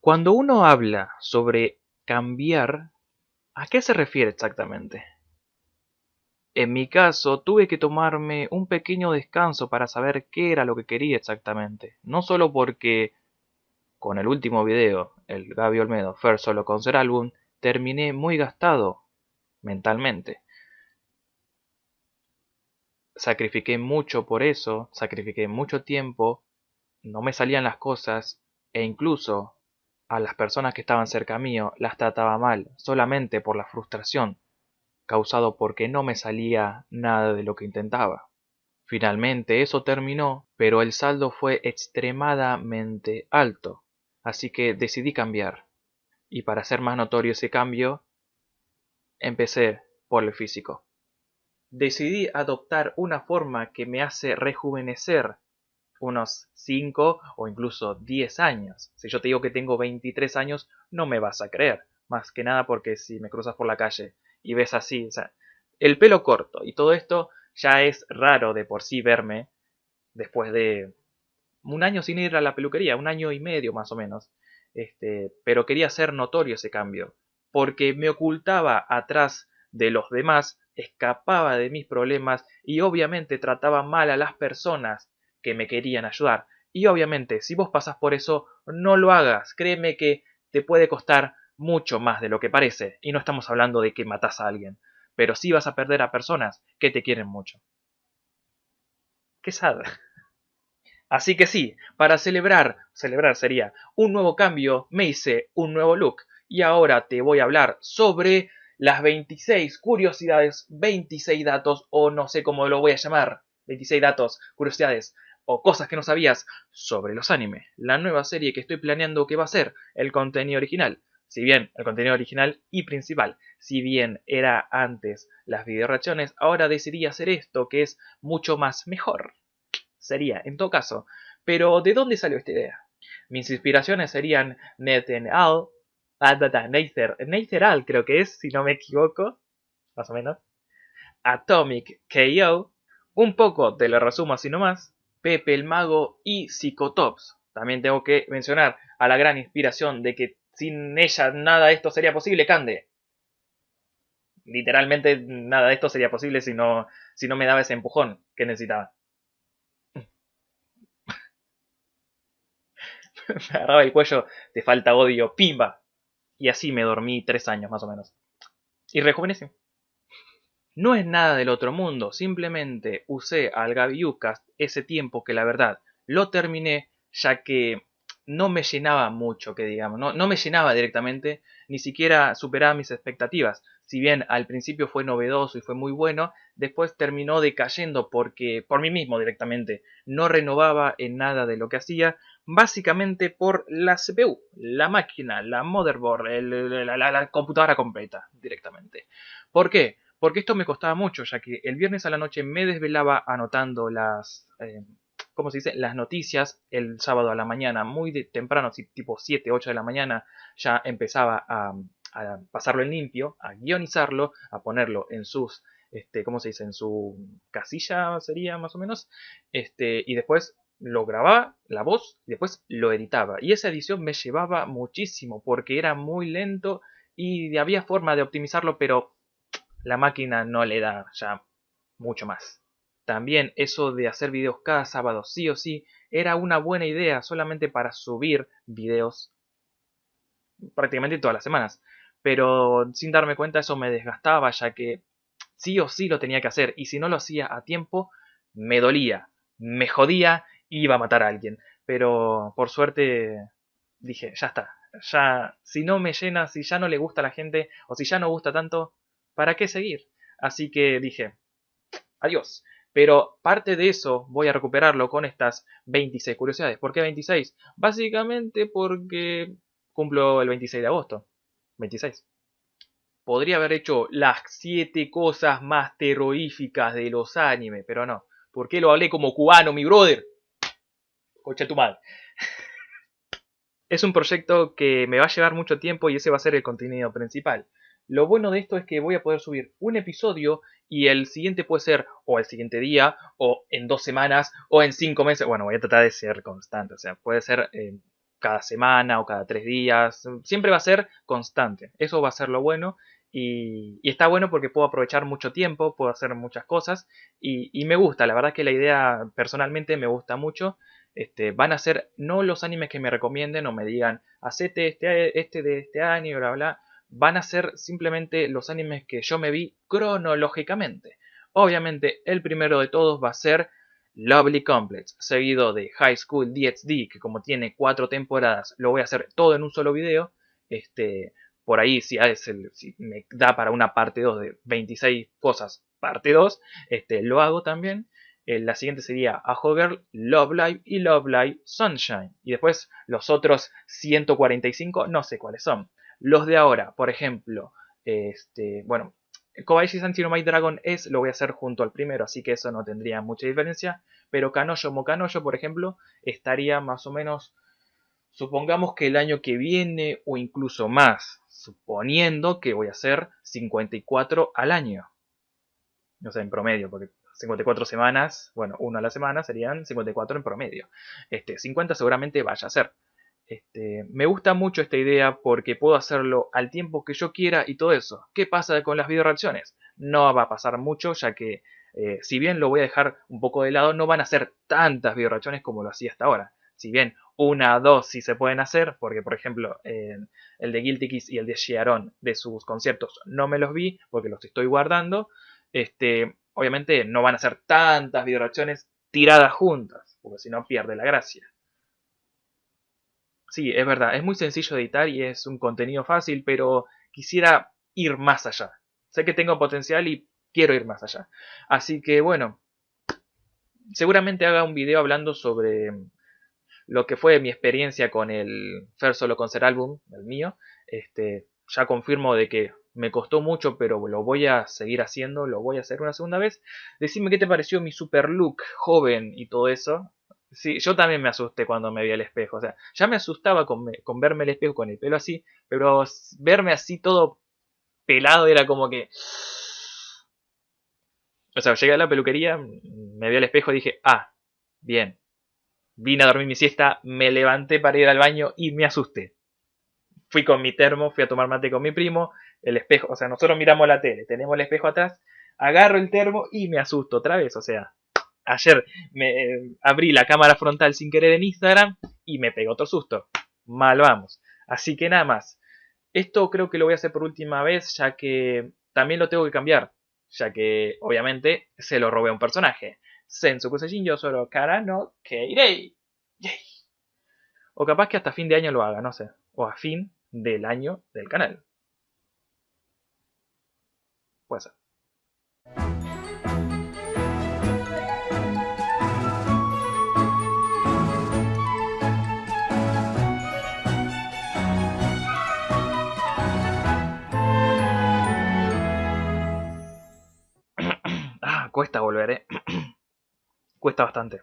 Cuando uno habla sobre cambiar, ¿a qué se refiere exactamente? En mi caso, tuve que tomarme un pequeño descanso para saber qué era lo que quería exactamente. No solo porque con el último video, el Gaby Olmedo First Solo Concert Album, terminé muy gastado mentalmente. Sacrifiqué mucho por eso, sacrifiqué mucho tiempo, no me salían las cosas e incluso a las personas que estaban cerca mío las trataba mal, solamente por la frustración causado porque no me salía nada de lo que intentaba. Finalmente eso terminó, pero el saldo fue extremadamente alto, así que decidí cambiar. Y para hacer más notorio ese cambio, empecé por el físico. Decidí adoptar una forma que me hace rejuvenecer unos 5 o incluso 10 años. Si yo te digo que tengo 23 años, no me vas a creer. Más que nada porque si me cruzas por la calle y ves así, o sea, el pelo corto y todo esto ya es raro de por sí verme después de un año sin ir a la peluquería, un año y medio más o menos. Este, pero quería hacer notorio ese cambio, porque me ocultaba atrás de los demás, escapaba de mis problemas y obviamente trataba mal a las personas que me querían ayudar. Y obviamente, si vos pasas por eso, no lo hagas. Créeme que te puede costar mucho más de lo que parece, y no estamos hablando de que matas a alguien, pero sí vas a perder a personas que te quieren mucho. Qué sad. Así que sí, para celebrar, celebrar sería un nuevo cambio, me hice un nuevo look y ahora te voy a hablar sobre las 26 curiosidades, 26 datos o no sé cómo lo voy a llamar, 26 datos, curiosidades o cosas que no sabías sobre los animes, la nueva serie que estoy planeando que va a ser el contenido original, si bien el contenido original y principal, si bien era antes las video reacciones, ahora decidí hacer esto que es mucho más mejor. Sería, en todo caso. Pero, ¿de dónde salió esta idea? Mis inspiraciones serían Nathan Al, ah, Nather, Al creo que es, si no me equivoco, más o menos, Atomic KO, un poco te lo resumo así nomás, Pepe el Mago y Psicotops. También tengo que mencionar a la gran inspiración de que sin ella nada de esto sería posible, Cande. Literalmente nada de esto sería posible si no, si no me daba ese empujón que necesitaba. me agarraba el cuello, te falta odio, pimba. Y así me dormí tres años más o menos. Y rejuvenecí. No es nada del otro mundo, simplemente usé al Gaviucast ese tiempo que la verdad lo terminé, ya que no me llenaba mucho, que digamos, no, no me llenaba directamente, ni siquiera superaba mis expectativas. Si bien al principio fue novedoso y fue muy bueno, después terminó decayendo porque por mí mismo directamente no renovaba en nada de lo que hacía, básicamente por la CPU, la máquina, la motherboard, la, computadora completa directamente. ¿Por qué? Porque esto me costaba mucho, ya que el viernes a la noche me desvelaba anotando las, eh, ¿cómo se dice? Las noticias el sábado a la mañana, muy temprano, tipo 7, 8 de la mañana, ya empezaba a, pasarlo en limpio, a guionizarlo, a ponerlo en sus, este, ¿cómo se dice? En su casilla sería más o menos, este, y después lo grababa, la voz, y después lo editaba. Y esa edición me llevaba muchísimo, porque era muy lento y había forma de optimizarlo, pero la máquina no le da ya mucho más. También eso de hacer videos cada sábado sí o sí era una buena idea solamente para subir videos prácticamente todas las semanas. Pero sin darme cuenta eso me desgastaba ya que sí o sí lo tenía que hacer y si no lo hacía a tiempo me dolía, me jodía iba a matar a alguien. Pero por suerte dije, ya está, ya si no me llena, si ya no le gusta a la gente o si ya no gusta tanto, ¿para qué seguir? Así que dije, adiós. Pero parte de eso voy a recuperarlo con estas 26 curiosidades. ¿Por qué 26? Básicamente porque cumplo el 26 de agosto. 26. Podría haber hecho las 7 cosas más terroríficas de los animes, pero no. ¿Por qué lo hablé como cubano, mi brother? Coche tu madre. es un proyecto que me va a llevar mucho tiempo y ese va a ser el contenido principal. Lo bueno de esto es que voy a poder subir un episodio y el siguiente puede ser o el siguiente día, o en dos semanas, o en cinco meses. Bueno, voy a tratar de ser constante, o sea, puede ser eh, cada semana o cada tres días. Siempre va a ser constante. Eso va a ser lo bueno. Y, está bueno porque puedo aprovechar mucho tiempo, puedo hacer muchas cosas. Y, me gusta, la verdad que la idea personalmente me gusta mucho. Este, van a ser no los animes que me recomienden o me digan, hacete este, este de este año, bla, bla. Van a ser simplemente los animes que yo me vi cronológicamente. Obviamente, el primero de todos va a ser Lovely Complex, seguido de High School DxD, que como tiene cuatro temporadas, lo voy a hacer todo en un solo video. Este, por ahí, si, si me da para una parte 2 de 26 cosas, parte 2, este, lo hago también. Eh, la siguiente sería A Girl, Love Live y Love Live Sunshine. Y después los otros 145, no sé cuáles son. Los de ahora, por ejemplo, este, bueno, Kobayashi Sanchi no My Dragon es lo voy a hacer junto al primero, así que eso no tendría mucha diferencia. Pero Kanoyo Mokanoyo, por ejemplo, estaría más o menos, supongamos que el año que viene o incluso más, suponiendo que voy a hacer 54 al año. No sé, en promedio, porque 54 semanas, bueno, uno a la semana serían 54 en promedio. Este, 50 seguramente vaya a ser. Este, me gusta mucho esta idea porque puedo hacerlo al tiempo que yo quiera y todo eso. ¿Qué pasa con las video reacciones? No va a pasar mucho ya que eh, si bien lo voy a dejar un poco de lado, no van a ser tantas video reacciones como lo hacía hasta ahora. Si bien una, dos sí se pueden hacer, porque por ejemplo el de Guilty Kiss y el de Sharon de sus conciertos no me los vi porque los estoy guardando. Este, obviamente no van a ser tantas video reacciones tiradas juntas, porque si no pierde la gracia. Sí, es verdad, es muy sencillo editar y es un contenido fácil, pero quisiera ir más allá. Sé que tengo potencial y quiero ir más allá. Así que bueno, seguramente haga un video hablando sobre lo que fue mi experiencia con el First Solo Concert Album, el mío. Este, ya confirmo de que me costó mucho, pero lo voy a seguir haciendo, lo voy a hacer una segunda vez. Decime qué te pareció mi super look joven y todo eso. Sí, yo también me asusté cuando me vi al espejo. O sea, ya me asustaba con, verme el espejo con el pelo así, pero verme así todo pelado era como que... O sea, llegué a la peluquería, me vi al espejo y dije, ah, bien. Vine a dormir mi siesta, me levanté para ir al baño y me asusté. Fui con mi termo, fui a tomar mate con mi primo, el espejo, o sea, nosotros miramos la tele, tenemos el espejo atrás, agarro el termo y me asusto otra vez, o sea, ayer me abrí la cámara frontal sin querer en Instagram y me pegó otro susto. Mal vamos. Así que nada más. Esto creo que lo voy a hacer por última vez ya que también lo tengo que cambiar. Ya que obviamente se lo robé a un personaje. Sensu Kusejin yo solo cara no Keirei. O capaz que hasta fin de año lo haga, no sé. O a fin del año del canal. Puede ser. Cuesta volver, ¿eh? cuesta bastante.